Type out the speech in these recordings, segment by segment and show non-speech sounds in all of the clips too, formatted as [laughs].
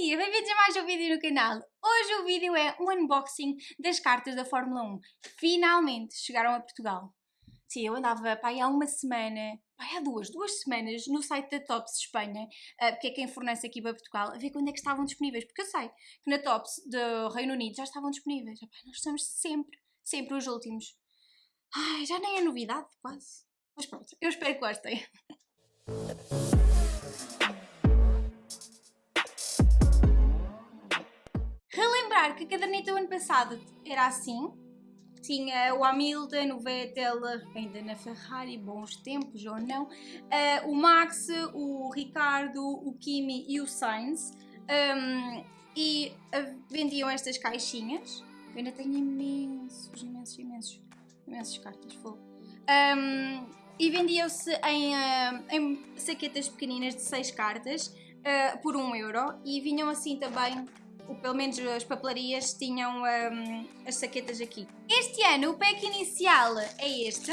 dia, bem-vindos a mais um vídeo no canal. Hoje o vídeo é um unboxing das cartas da Fórmula 1. Finalmente chegaram a Portugal. Sim, eu andava pá, há uma semana, há duas, duas semanas no site da Tops Espanha, uh, porque é quem fornece aqui para Portugal, a ver quando é que estavam disponíveis, porque eu sei que na Tops do Reino Unido já estavam disponíveis. Nós estamos sempre, sempre os últimos. Ai, já nem é novidade, quase. Mas pronto, eu espero que gostem. Relembrar que a caderneta do ano passado era assim. Tinha o Hamilton, o Vettel, ainda na Ferrari, bons tempos ou não, uh, o Max, o Ricardo, o Kimi e o Sainz. Um, e uh, vendiam estas caixinhas. Eu ainda tenho imensos, imensos, imensos, imensas cartas. Um, e vendiam-se em, uh, em saquetas pequeninas de 6 cartas uh, por 1 um euro e vinham assim também ou pelo menos as papelarias tinham um, as saquetas aqui. Este ano o pack inicial é este.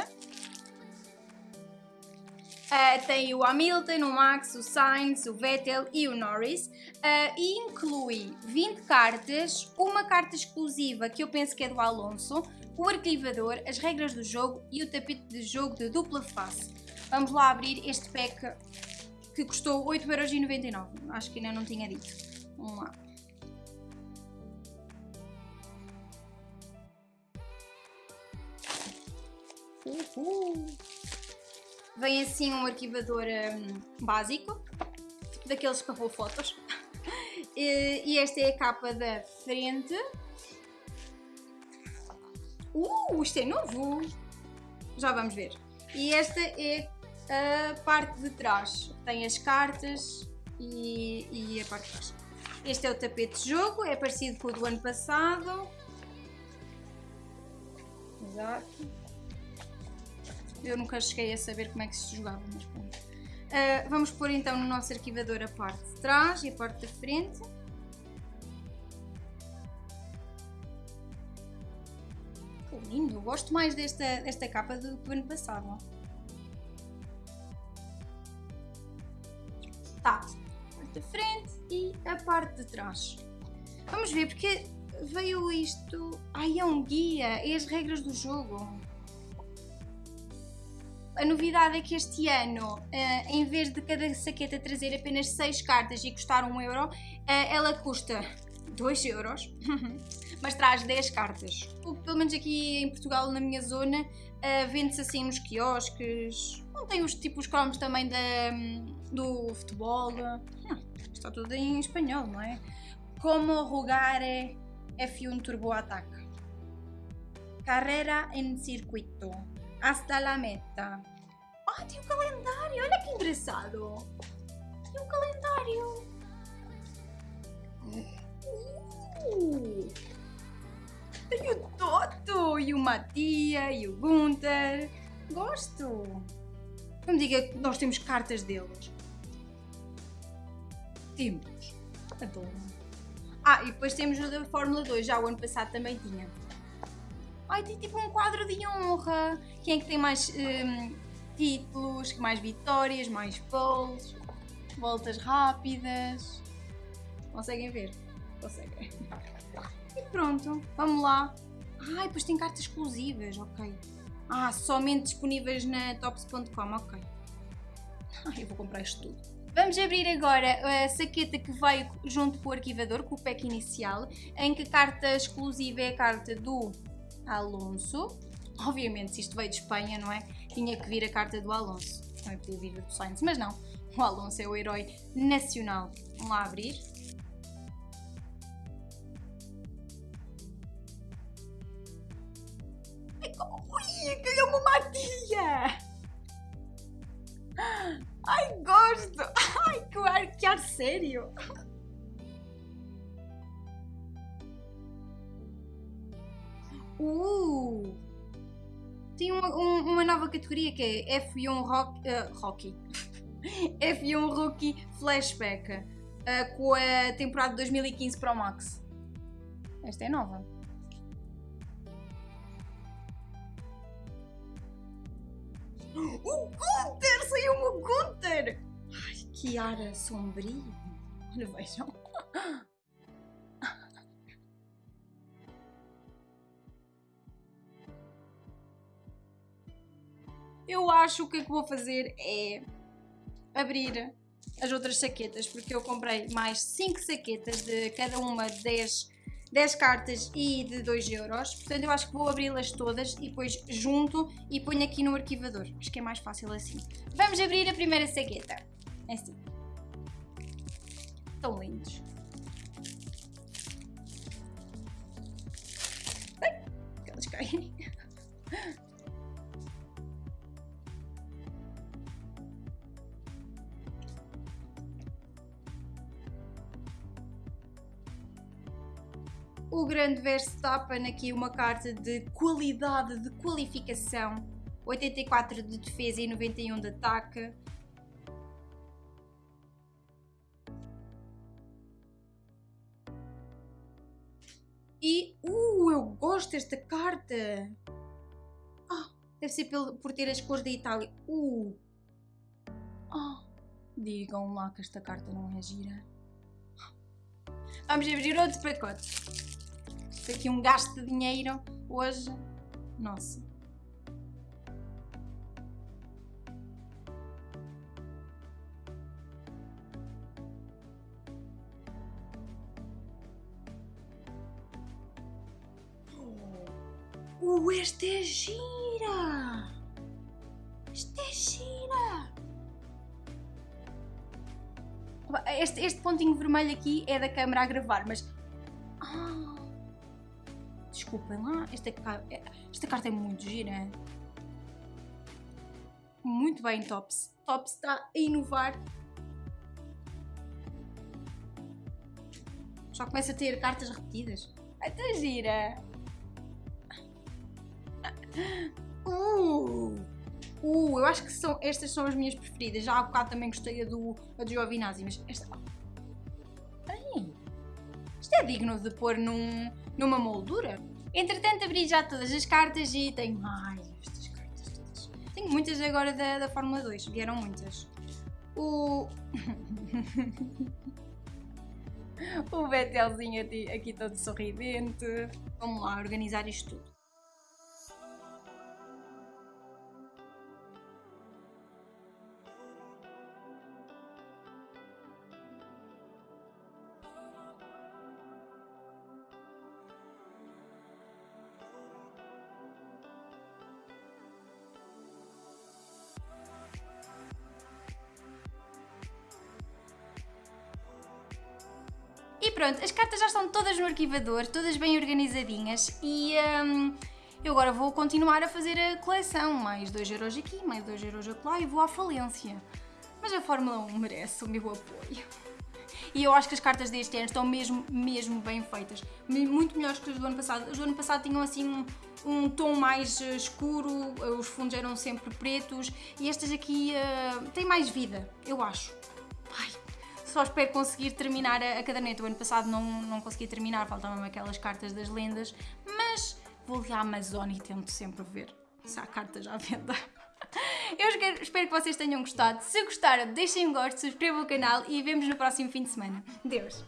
Uh, tem o Hamilton, o Max, o Sainz, o Vettel e o Norris uh, e inclui 20 cartas, uma carta exclusiva que eu penso que é do Alonso, o arquivador, as regras do jogo e o tapete de jogo de dupla face. Vamos lá abrir este pack que custou 8,99€, acho que ainda não tinha dito. Vamos lá. Vem assim um arquivador um, básico, daqueles que arrou fotos. [laughs] e, e esta é a capa da frente. Uh, isto é novo! Já vamos ver. E esta é a parte de trás. Tem as cartas e, e a parte de trás. Este é o tapete de jogo, é parecido com o do ano passado. Exato. Eu nunca cheguei a saber como é que se jogava, mas pronto. Uh, vamos pôr então no nosso arquivador a parte de trás e a parte da frente. Oh, lindo, gosto mais desta, desta capa do que o ano passado. Tá, a parte da frente e a parte de trás. Vamos ver, porque veio isto... Ai, é um guia, é as regras do jogo. A novidade é que este ano, eh, em vez de cada saqueta trazer apenas 6 cartas e custar 1 euro, eh, ela custa 2 euros, [laughs] mas traz 10 cartas. Pelo menos aqui em Portugal, na minha zona, eh, vende-se assim nos quiosques. Não tem os tipos cromos também da, do futebol. Está tudo em espanhol, não é? Como jogare F1 Turbo Attack. Carrera en circuito hasta la meta. Ah, tem um calendário! Olha que engraçado! Tem um calendário! Uh, tem o Toto e o Matia e o Gunther. Gosto! Não me diga que nós temos cartas deles. Temos. Adoro. Ah, e depois temos o da Fórmula 2. Já o ano passado também tinha. Ai, tem tipo um quadro de honra. Quem é que tem mais um, títulos, mais vitórias, mais poles, voltas rápidas. Conseguem ver? Conseguem. E pronto, vamos lá. Ai, depois tem cartas exclusivas, ok. Ah, somente disponíveis na tops.com, ok. Ai, eu vou comprar isto tudo. Vamos abrir agora a saqueta que veio junto com o arquivador, com o pack inicial, em que a carta exclusiva é a carta do Alonso. Obviamente, se isto veio de Espanha, não é? Tinha que vir a carta do Alonso. Também podia vir do Sainz, mas não. O Alonso é o herói nacional. Vamos lá abrir. Ui, é uma matilha! Ai, gosto! Ai, que ar, que ar sério! Uh! Tem uma, um, uma nova categoria que é F1 rock, uh, Rocky. [laughs] F1 Rookie Flashback uh, com a temporada de 2015 Pro Max. Esta é nova. [gasps] O Gunter! Saiu o Gunter! Ai, que ar sombrio! Olha, vejam. Eu acho que o que é que vou fazer é abrir as outras saquetas, porque eu comprei mais 5 saquetas de cada uma 10, 10 cartas e de 2 euros. Portanto, eu acho que vou abri-las todas e depois junto e ponho aqui no arquivador. Acho que é mais fácil assim. Vamos abrir a primeira saqueta. É assim. Tão lindos. Ai, elas caem. Grande Verstappen aqui uma carta de qualidade, de qualificação, 84 de defesa e 91 de ataque. E, uh, eu gosto desta carta! Ah, deve ser por ter as cores da Itália. Uh! Ah, digam lá que esta carta não é gira. Vamos abrir outro pacote aqui um gasto de dinheiro hoje. Nossa. Uh, esta é gira! Esta é gira! Este, este pontinho vermelho aqui é da câmera a gravar, mas... Desculpem lá, esta, esta carta é muito gira. Muito bem, Tops. Tops está a inovar. Já começa a ter cartas repetidas. Está gira. Uh, uh, eu acho que são, estas são as minhas preferidas. Já há bocado também gostei a do, a do Giovinazzi, mas esta... Ai, isto é digno de pôr num, numa moldura. Entretanto, abri já todas as cartas e tenho mais estas cartas todas. Tenho muitas agora da, da Fórmula 2, vieram muitas. O... [laughs] o Betelzinho aqui, aqui todo sorridente. Vamos lá organizar isto tudo. Pronto, as cartas já estão todas no arquivador, todas bem organizadinhas e hum, eu agora vou continuar a fazer a coleção, mais 2 euros aqui, mais 2 euros lá e vou à falência. Mas a Fórmula 1 merece o meu apoio. E eu acho que as cartas deste ano estão mesmo, mesmo bem feitas. Muito melhores que as do ano passado. As do ano passado tinham assim um, um tom mais eh, escuro, os fundos eram sempre pretos e estas aqui uh, têm mais vida, eu acho. Só espero conseguir terminar a, a caderneta. O ano passado não, não consegui terminar, faltavam aquelas cartas das lendas, mas vou ali à Amazon e tento sempre ver se há cartas à venda. [laughs] Eu espero que vocês tenham gostado. Se gostaram, deixem um gosto, subscrevam o canal e vemos no próximo fim de semana. Deus!